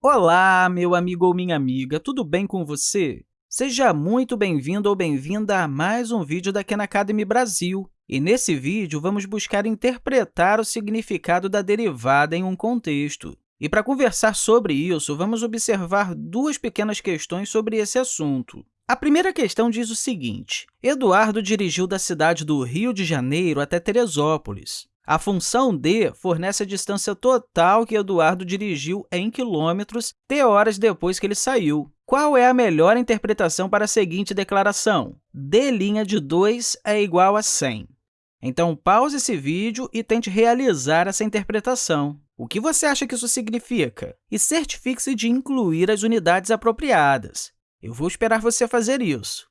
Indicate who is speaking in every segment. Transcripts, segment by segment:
Speaker 1: Olá, meu amigo ou minha amiga, tudo bem com você? Seja muito bem-vindo ou bem-vinda a mais um vídeo da Khan Academy Brasil. E nesse vídeo, vamos buscar interpretar o significado da derivada em um contexto. E para conversar sobre isso, vamos observar duas pequenas questões sobre esse assunto. A primeira questão diz o seguinte, Eduardo dirigiu da cidade do Rio de Janeiro até Teresópolis. A função d fornece a distância total que Eduardo dirigiu em quilômetros t horas depois que ele saiu. Qual é a melhor interpretação para a seguinte declaração? d' de 2 é igual a 100. Então, pause esse vídeo e tente realizar essa interpretação. O que você acha que isso significa? E certifique-se de incluir as unidades apropriadas. Eu vou esperar você fazer isso.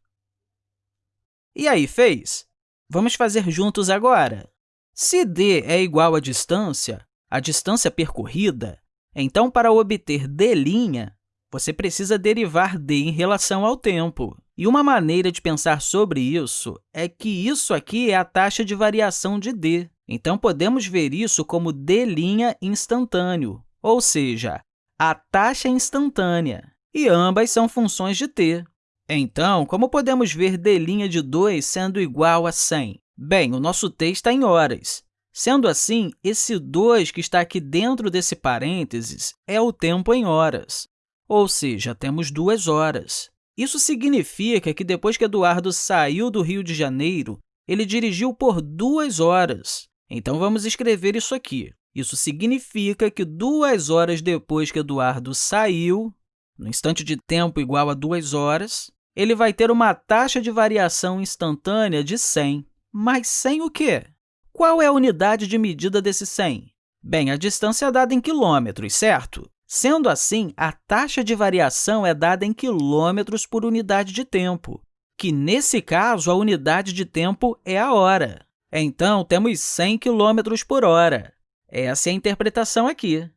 Speaker 1: E aí, fez? Vamos fazer juntos agora. Se d é igual à distância, a distância percorrida, então, para obter d', você precisa derivar d em relação ao tempo. E uma maneira de pensar sobre isso é que isso aqui é a taxa de variação de d. Então, podemos ver isso como d' instantâneo, ou seja, a taxa instantânea. E ambas são funções de t. Então, como podemos ver d' de 2 sendo igual a 100? Bem, o nosso t está em horas. Sendo assim, esse 2 que está aqui dentro desse parênteses é o tempo em horas, ou seja, temos duas horas. Isso significa que depois que Eduardo saiu do Rio de Janeiro, ele dirigiu por duas horas. Então, vamos escrever isso aqui. Isso significa que duas horas depois que Eduardo saiu, no instante de tempo igual a duas horas, ele vai ter uma taxa de variação instantânea de 100. Mas 100 o quê? Qual é a unidade de medida desse 100? Bem, a distância é dada em quilômetros, certo? Sendo assim, a taxa de variação é dada em quilômetros por unidade de tempo, que, nesse caso, a unidade de tempo é a hora. Então, temos 100 km por hora. Essa é a interpretação aqui.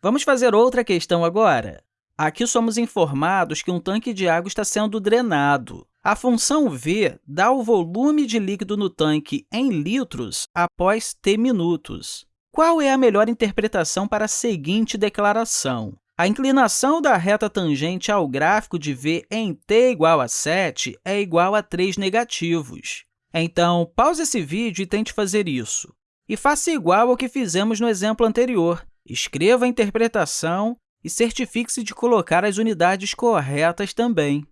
Speaker 1: Vamos fazer outra questão agora. Aqui somos informados que um tanque de água está sendo drenado. A função v dá o volume de líquido no tanque em litros após t minutos. Qual é a melhor interpretação para a seguinte declaração? A inclinação da reta tangente ao gráfico de v em t igual a 7 é igual a 3 negativos. Então, pause esse vídeo e tente fazer isso. E faça igual ao que fizemos no exemplo anterior. Escreva a interpretação e certifique-se de colocar as unidades corretas também.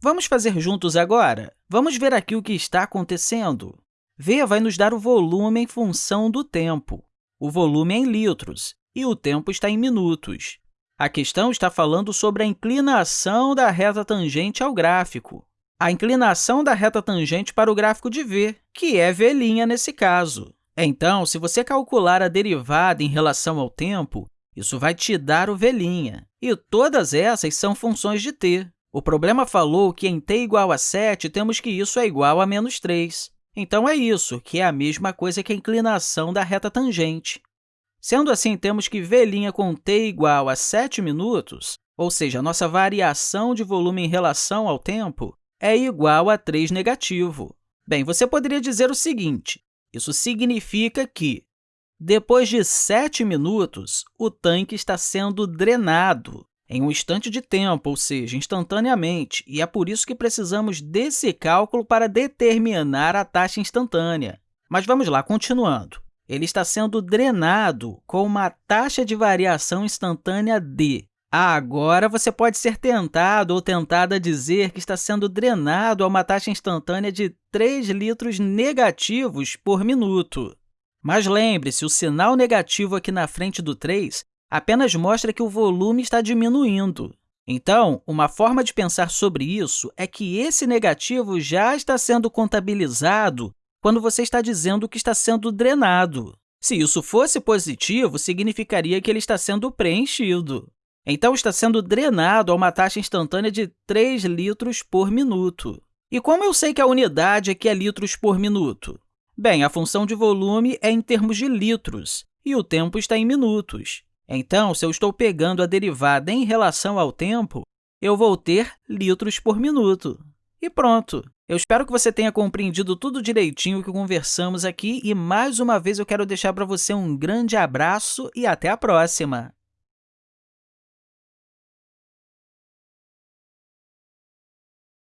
Speaker 1: Vamos fazer juntos agora? Vamos ver aqui o que está acontecendo. V vai nos dar o volume em função do tempo. O volume é em litros e o tempo está em minutos. A questão está falando sobre a inclinação da reta tangente ao gráfico. A inclinação da reta tangente para o gráfico de v, que é v' nesse caso. Então, se você calcular a derivada em relação ao tempo, isso vai te dar o v'. E todas essas são funções de t. O problema falou que em t igual a 7, temos que isso é igual a menos 3. Então, é isso, que é a mesma coisa que a inclinação da reta tangente. Sendo assim, temos que v' com t igual a 7 minutos, ou seja, a nossa variação de volume em relação ao tempo, é igual a 3 negativo. Bem, você poderia dizer o seguinte, isso significa que, depois de 7 minutos, o tanque está sendo drenado em um instante de tempo, ou seja, instantaneamente, e é por isso que precisamos desse cálculo para determinar a taxa instantânea. Mas vamos lá, continuando. Ele está sendo drenado com uma taxa de variação instantânea d. Agora, você pode ser tentado ou tentada a dizer que está sendo drenado a uma taxa instantânea de 3 litros negativos por minuto. Mas lembre-se, o sinal negativo aqui na frente do 3 apenas mostra que o volume está diminuindo. Então, uma forma de pensar sobre isso é que esse negativo já está sendo contabilizado quando você está dizendo que está sendo drenado. Se isso fosse positivo, significaria que ele está sendo preenchido. Então, está sendo drenado a uma taxa instantânea de 3 litros por minuto. E como eu sei que a unidade aqui é litros por minuto? Bem, a função de volume é em termos de litros, e o tempo está em minutos. Então, se eu estou pegando a derivada em relação ao tempo, eu vou ter litros por minuto. E pronto! Eu espero que você tenha compreendido tudo direitinho que conversamos aqui e, mais uma vez, eu quero deixar para você um grande abraço e até a próxima!